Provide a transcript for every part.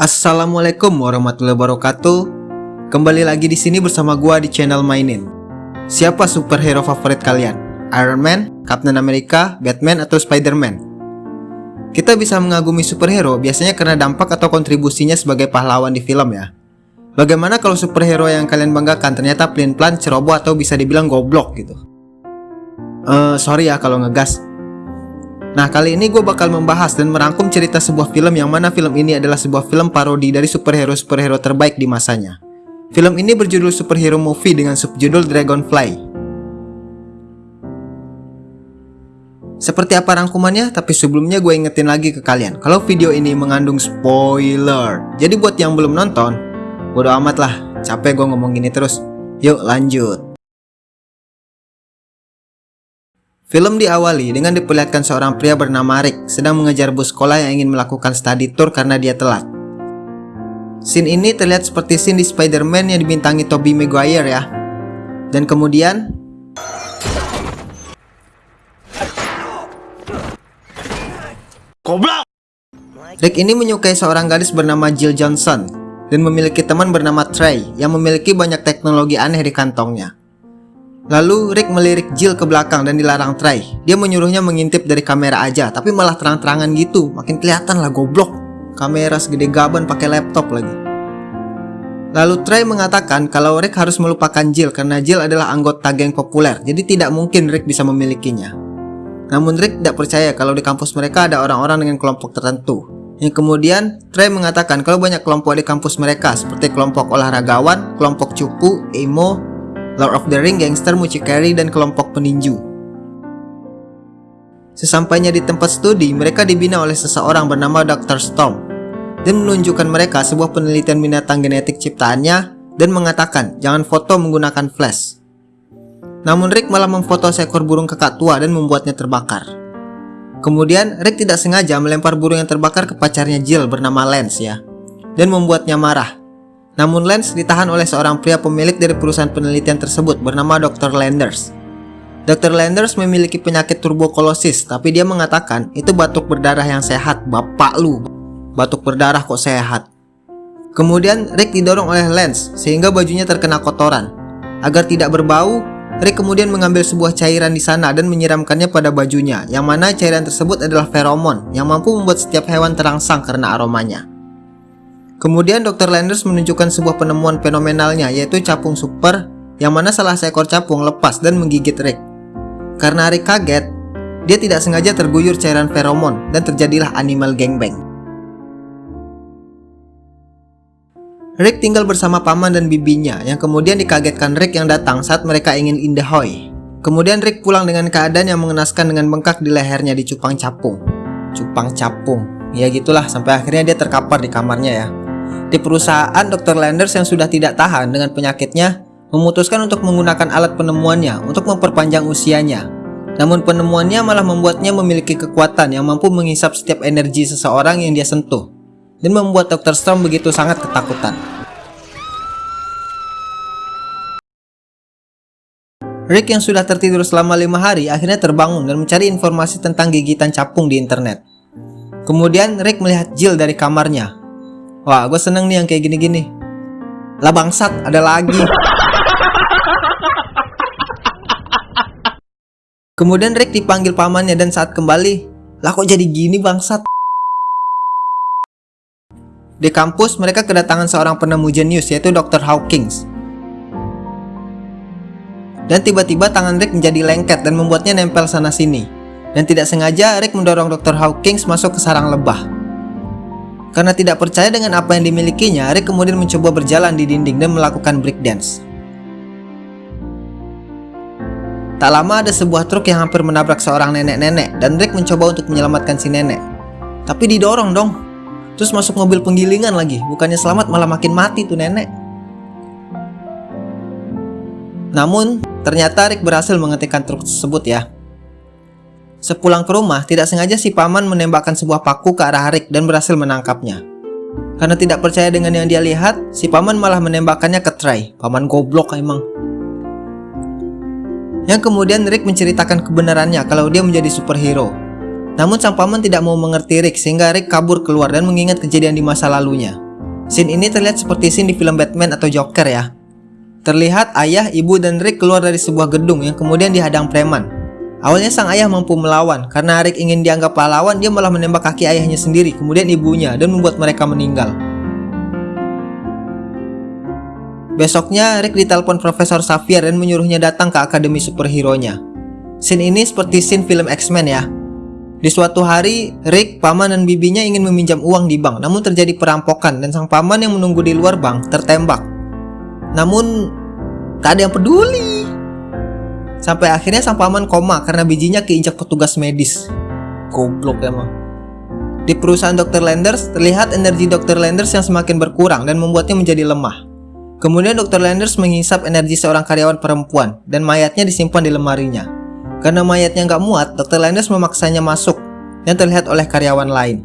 Assalamualaikum warahmatullahi wabarakatuh. Kembali lagi di sini bersama gua di channel Mainin. Siapa superhero favorit kalian? Iron Man, Captain America, Batman, atau Spider-Man? Kita bisa mengagumi superhero biasanya karena dampak atau kontribusinya sebagai pahlawan di film ya. Bagaimana kalau superhero yang kalian banggakan ternyata pelin-pelan, ceroboh, atau bisa dibilang goblok gitu? Eh, sorry ya kalau ngegas. Nah, kali ini gue bakal membahas dan merangkum cerita sebuah film yang mana film ini adalah sebuah film parodi dari superhero-superhero terbaik di masanya. Film ini berjudul Superhero Movie dengan subjudul Dragonfly. Seperti apa rangkumannya? Tapi sebelumnya gue ingetin lagi ke kalian Kalau video ini mengandung spoiler Jadi buat yang belum nonton Bodo amat lah Capek gue ngomong gini terus Yuk lanjut Film diawali dengan diperlihatkan seorang pria bernama Rick sedang mengejar bus sekolah yang ingin melakukan study tour karena dia telat. Scene ini terlihat seperti scene di Spider-Man yang dibintangi Tobey Maguire ya. Dan kemudian Goblok! Rick ini menyukai seorang gadis bernama Jill Johnson dan memiliki teman bernama Trey yang memiliki banyak teknologi aneh di kantongnya. Lalu Rick melirik Jill ke belakang dan dilarang Trey. Dia menyuruhnya mengintip dari kamera aja, tapi malah terang-terangan gitu. Makin kelihatan lah goblok. Kamera segede gaban pakai laptop lagi. Lalu Trey mengatakan kalau Rick harus melupakan Jill karena Jill adalah anggota geng populer, jadi tidak mungkin Rick bisa memilikinya. Namun Rick tidak percaya kalau di kampus mereka ada orang-orang dengan kelompok tertentu. Yang kemudian, Trey mengatakan kalau banyak kelompok di kampus mereka seperti kelompok olahragawan, kelompok cupu, emo, Lord of the Ring, gangster, mucikari, dan kelompok peninju. Sesampainya di tempat studi, mereka dibina oleh seseorang bernama Dr. Storm dan menunjukkan mereka sebuah penelitian binatang genetik ciptaannya dan mengatakan jangan foto menggunakan flash. Namun Rick malah memfoto seekor burung kakak tua dan membuatnya terbakar. Kemudian Rick tidak sengaja melempar burung yang terbakar ke pacarnya Jill bernama Lance ya, dan membuatnya marah. Namun Lance ditahan oleh seorang pria pemilik dari perusahaan penelitian tersebut bernama Dr. Landers. Dr. Landers memiliki penyakit tuberkulosis, tapi dia mengatakan itu batuk berdarah yang sehat, bapak lu. Batuk berdarah kok sehat. Kemudian Rick didorong oleh Lance sehingga bajunya terkena kotoran. Agar tidak berbau, Rick kemudian mengambil sebuah cairan di sana dan menyiramkannya pada bajunya, yang mana cairan tersebut adalah feromon yang mampu membuat setiap hewan terangsang karena aromanya. Kemudian Dr. Landers menunjukkan sebuah penemuan fenomenalnya yaitu capung super yang mana salah seekor capung lepas dan menggigit Rick. Karena Rick kaget, dia tidak sengaja terguyur cairan feromon dan terjadilah animal gangbang. Rick tinggal bersama paman dan bibinya yang kemudian dikagetkan Rick yang datang saat mereka ingin indahoy. Kemudian Rick pulang dengan keadaan yang mengenaskan dengan bengkak di lehernya di cupang capung. Cupang capung. Ya gitulah sampai akhirnya dia terkapar di kamarnya ya. Di perusahaan Dr. Landers yang sudah tidak tahan dengan penyakitnya memutuskan untuk menggunakan alat penemuannya untuk memperpanjang usianya. Namun penemuannya malah membuatnya memiliki kekuatan yang mampu menghisap setiap energi seseorang yang dia sentuh dan membuat Dr. Storm begitu sangat ketakutan. Rick yang sudah tertidur selama lima hari akhirnya terbangun dan mencari informasi tentang gigitan capung di internet. Kemudian Rick melihat Jill dari kamarnya. Wah, gue seneng nih yang kayak gini-gini. Lah bangsat, ada lagi. Kemudian Rick dipanggil pamannya dan saat kembali, lah kok jadi gini bangsat? Di kampus, mereka kedatangan seorang penemu jenius yaitu Dr. Hawkins. Dan tiba-tiba tangan Rick menjadi lengket dan membuatnya nempel sana-sini. Dan tidak sengaja Rick mendorong Dr. Hawkins masuk ke sarang lebah. Karena tidak percaya dengan apa yang dimilikinya, Rick kemudian mencoba berjalan di dinding dan melakukan breakdance. Tak lama ada sebuah truk yang hampir menabrak seorang nenek-nenek dan Rick mencoba untuk menyelamatkan si nenek. Tapi didorong dong. Terus masuk mobil penggilingan lagi, bukannya selamat malah makin mati tuh nenek. Namun, ternyata Rick berhasil menghentikan truk tersebut ya. Sepulang ke rumah, tidak sengaja si paman menembakkan sebuah paku ke arah Rick dan berhasil menangkapnya. Karena tidak percaya dengan yang dia lihat, si paman malah menembakkannya ke Trey. Paman goblok emang. Yang kemudian Rick menceritakan kebenarannya kalau dia menjadi superhero. Namun sang paman tidak mau mengerti Rick sehingga Rick kabur keluar dan mengingat kejadian di masa lalunya. Scene ini terlihat seperti scene di film Batman atau Joker ya. Terlihat ayah, ibu, dan Rick keluar dari sebuah gedung yang kemudian dihadang preman. Awalnya sang ayah mampu melawan, karena Rick ingin dianggap pahlawan, dia malah menembak kaki ayahnya sendiri, kemudian ibunya, dan membuat mereka meninggal. Besoknya, Rick ditelepon Profesor Xavier dan menyuruhnya datang ke Akademi Superhero-nya. Scene ini seperti scene film X-Men ya. Di suatu hari, Rick, paman dan bibinya ingin meminjam uang di bank, namun terjadi perampokan dan sang paman yang menunggu di luar bank tertembak. Namun, tak ada yang peduli. Sampai akhirnya sang paman koma karena bijinya keinjak petugas medis. Goblok emang. Di perusahaan Dr. Landers, terlihat energi Dr. Landers yang semakin berkurang dan membuatnya menjadi lemah. Kemudian Dr. Landers menghisap energi seorang karyawan perempuan dan mayatnya disimpan di lemarinya. Karena mayatnya nggak muat, Dr. Landers memaksanya masuk yang terlihat oleh karyawan lain.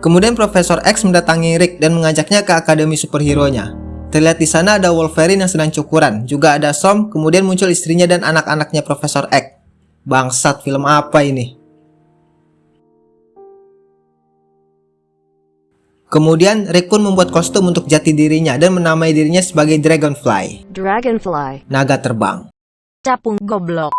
Kemudian Profesor X mendatangi Rick dan mengajaknya ke Akademi Superhero-nya. Terlihat di sana ada Wolverine yang sedang cukuran, juga ada Som, kemudian muncul istrinya dan anak-anaknya Profesor X. Bangsat, film apa ini? Kemudian Rick pun membuat kostum untuk jati dirinya dan menamai dirinya sebagai Dragonfly. Dragonfly. Naga terbang. Capung goblok.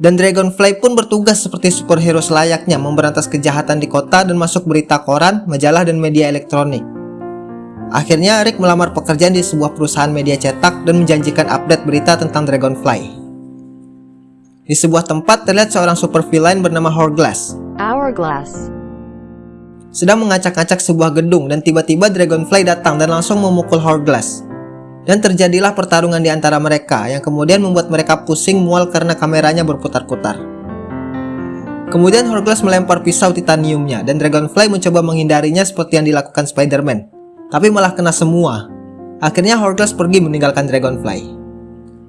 Dan Dragonfly pun bertugas seperti superhero selayaknya memberantas kejahatan di kota dan masuk berita koran, majalah, dan media elektronik. Akhirnya Rick melamar pekerjaan di sebuah perusahaan media cetak dan menjanjikan update berita tentang Dragonfly. Di sebuah tempat terlihat seorang super villain bernama Hourglass. Hourglass. Sedang mengacak-acak sebuah gedung dan tiba-tiba Dragonfly datang dan langsung memukul Hourglass. Dan terjadilah pertarungan di antara mereka yang kemudian membuat mereka pusing mual karena kameranya berputar-putar. Kemudian Hourglass melempar pisau titaniumnya dan Dragonfly mencoba menghindarinya seperti yang dilakukan Spider-Man tapi malah kena semua. Akhirnya Hourglass pergi meninggalkan Dragonfly.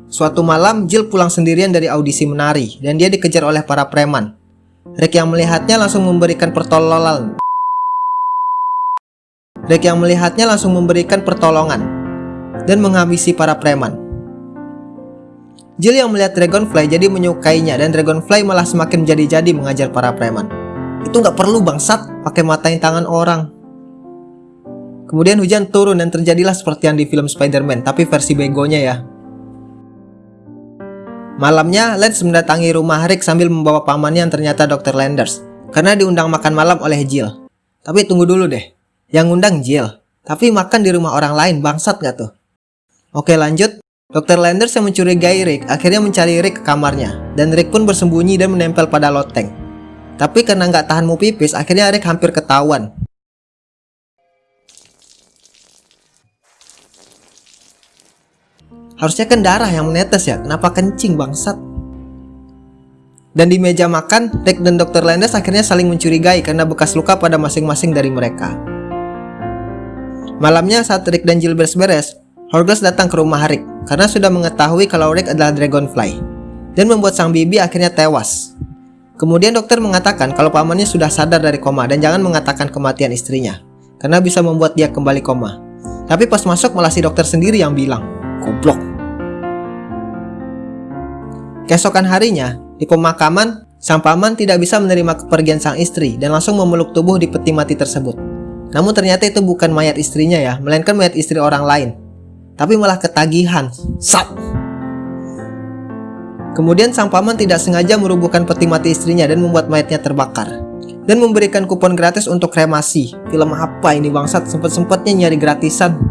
Suatu malam, Jill pulang sendirian dari audisi menari, dan dia dikejar oleh para preman. Rick yang melihatnya langsung memberikan pertolongan. Rick yang melihatnya langsung memberikan pertolongan, dan menghabisi para preman. Jill yang melihat Dragonfly jadi menyukainya dan Dragonfly malah semakin menjadi-jadi mengajar para preman. Itu nggak perlu bangsat pakai matain tangan orang. Kemudian hujan turun dan terjadilah seperti yang di film Spider-Man, tapi versi begonya ya. Malamnya, Lance mendatangi rumah Rick sambil membawa pamannya yang ternyata Dr. Landers, karena diundang makan malam oleh Jill. Tapi tunggu dulu deh, yang undang Jill, tapi makan di rumah orang lain, bangsat gak tuh? Oke lanjut, Dr. Landers yang mencurigai Rick akhirnya mencari Rick ke kamarnya, dan Rick pun bersembunyi dan menempel pada loteng. Tapi karena nggak tahan mau pipis, akhirnya Rick hampir ketahuan. Harusnya kan darah yang menetes ya, kenapa kencing bangsat? Dan di meja makan, Rick dan Dr. Landers akhirnya saling mencurigai karena bekas luka pada masing-masing dari mereka. Malamnya saat Rick dan Jill beres-beres, Horglass datang ke rumah Rick karena sudah mengetahui kalau Rick adalah Dragonfly dan membuat sang bibi akhirnya tewas. Kemudian dokter mengatakan kalau pamannya sudah sadar dari koma dan jangan mengatakan kematian istrinya karena bisa membuat dia kembali koma. Tapi pas masuk malah si dokter sendiri yang bilang, goblok. Keesokan harinya, di pemakaman, sang paman tidak bisa menerima kepergian sang istri dan langsung memeluk tubuh di peti mati tersebut. Namun ternyata itu bukan mayat istrinya ya, melainkan mayat istri orang lain. Tapi malah ketagihan. Sap! Kemudian sang paman tidak sengaja merubuhkan peti mati istrinya dan membuat mayatnya terbakar. Dan memberikan kupon gratis untuk kremasi. Film apa ini bangsat sempet-sempetnya nyari gratisan.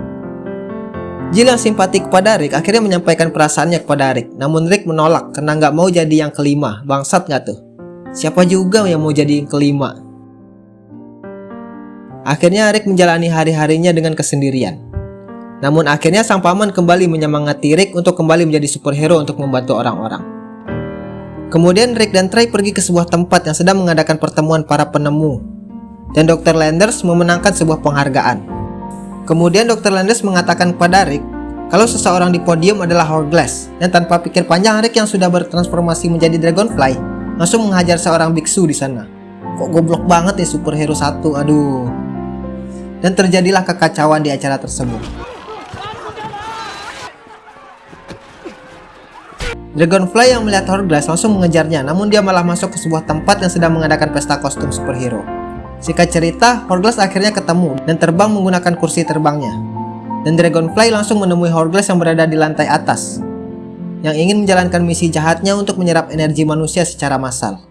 Jill yang simpati kepada Rick akhirnya menyampaikan perasaannya kepada Rick. Namun Rick menolak karena nggak mau jadi yang kelima. Bangsat nggak tuh? Siapa juga yang mau jadi yang kelima? Akhirnya Rick menjalani hari-harinya dengan kesendirian. Namun akhirnya sang paman kembali menyemangati Rick untuk kembali menjadi superhero untuk membantu orang-orang. Kemudian Rick dan Trey pergi ke sebuah tempat yang sedang mengadakan pertemuan para penemu. Dan Dr. Landers memenangkan sebuah penghargaan. Kemudian Dr. Landes mengatakan kepada Rick kalau seseorang di podium adalah Hourglass dan tanpa pikir panjang Rick yang sudah bertransformasi menjadi Dragonfly langsung menghajar seorang biksu di sana. Kok goblok banget ya superhero satu, aduh. Dan terjadilah kekacauan di acara tersebut. Dragonfly yang melihat Hourglass langsung mengejarnya, namun dia malah masuk ke sebuah tempat yang sedang mengadakan pesta kostum superhero. Singkat cerita, Hourglass akhirnya ketemu dan terbang menggunakan kursi terbangnya. Dan Dragonfly langsung menemui Hourglass yang berada di lantai atas, yang ingin menjalankan misi jahatnya untuk menyerap energi manusia secara massal.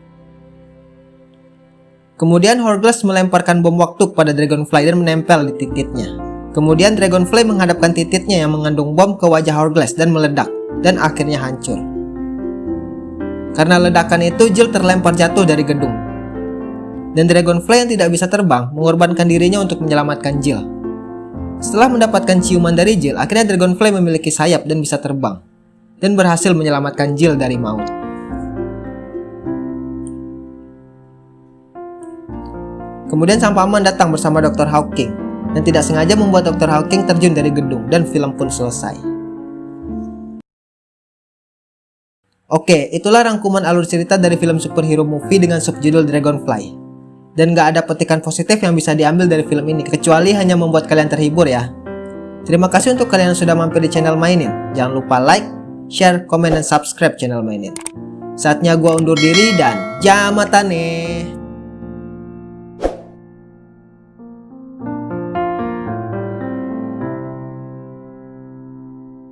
Kemudian Hourglass melemparkan bom waktu kepada Dragonfly dan menempel di titiknya. Kemudian Dragonfly menghadapkan titiknya yang mengandung bom ke wajah Hourglass dan meledak, dan akhirnya hancur. Karena ledakan itu, Jill terlempar jatuh dari gedung. Dan Dragonfly yang tidak bisa terbang mengorbankan dirinya untuk menyelamatkan Jill. Setelah mendapatkan ciuman dari Jill, akhirnya Dragonfly memiliki sayap dan bisa terbang. Dan berhasil menyelamatkan Jill dari maut. Kemudian Sang Paman datang bersama Dr. Hawking dan tidak sengaja membuat Dr. Hawking terjun dari gedung dan film pun selesai. Oke, itulah rangkuman alur cerita dari film superhero movie dengan subjudul Dragonfly. Dan gak ada petikan positif yang bisa diambil dari film ini, kecuali hanya membuat kalian terhibur ya. Terima kasih untuk kalian yang sudah mampir di channel Mainin. Jangan lupa like, share, komen, dan subscribe channel Mainin. Saatnya gua undur diri dan jamatane.